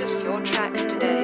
purchase your tracks today.